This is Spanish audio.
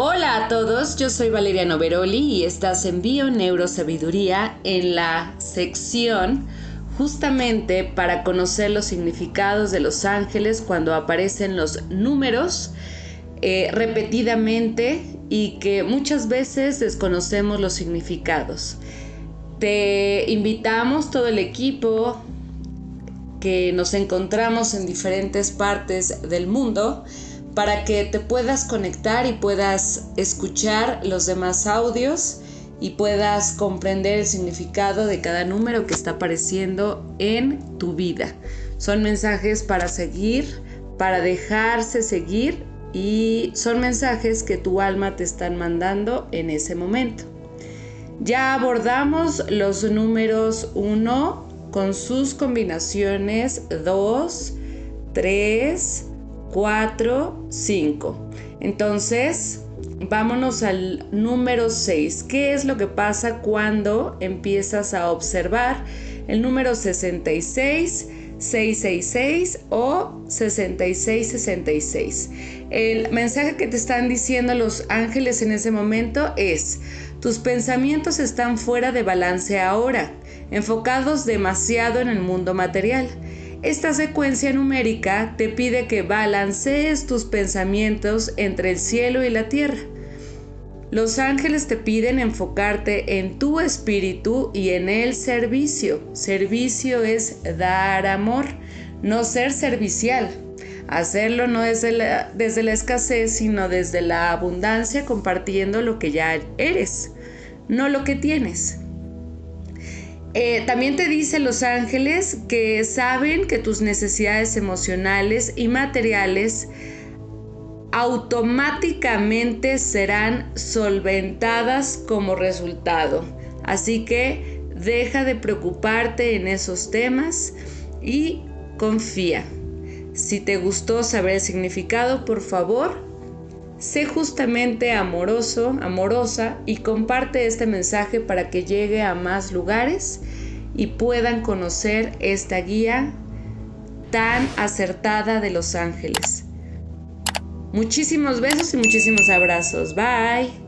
Hola a todos, yo soy Valeria Noveroli y estás en Bio Neurosabiduría en la sección justamente para conocer los significados de los ángeles cuando aparecen los números eh, repetidamente y que muchas veces desconocemos los significados. Te invitamos todo el equipo que nos encontramos en diferentes partes del mundo para que te puedas conectar y puedas escuchar los demás audios y puedas comprender el significado de cada número que está apareciendo en tu vida. Son mensajes para seguir, para dejarse seguir y son mensajes que tu alma te están mandando en ese momento. Ya abordamos los números 1 con sus combinaciones 2, 3, 4, 5. Entonces, vámonos al número 6. ¿Qué es lo que pasa cuando empiezas a observar el número 66, 666 o 6666? El mensaje que te están diciendo los ángeles en ese momento es, tus pensamientos están fuera de balance ahora, enfocados demasiado en el mundo material. Esta secuencia numérica te pide que balancees tus pensamientos entre el cielo y la tierra. Los ángeles te piden enfocarte en tu espíritu y en el servicio. Servicio es dar amor, no ser servicial. Hacerlo no desde la, desde la escasez, sino desde la abundancia, compartiendo lo que ya eres, no lo que tienes. Eh, también te dicen los ángeles que saben que tus necesidades emocionales y materiales automáticamente serán solventadas como resultado. Así que deja de preocuparte en esos temas y confía. Si te gustó saber el significado, por favor, sé justamente amoroso, amorosa y comparte este mensaje para que llegue a más lugares y puedan conocer esta guía tan acertada de los ángeles. Muchísimos besos y muchísimos abrazos. Bye.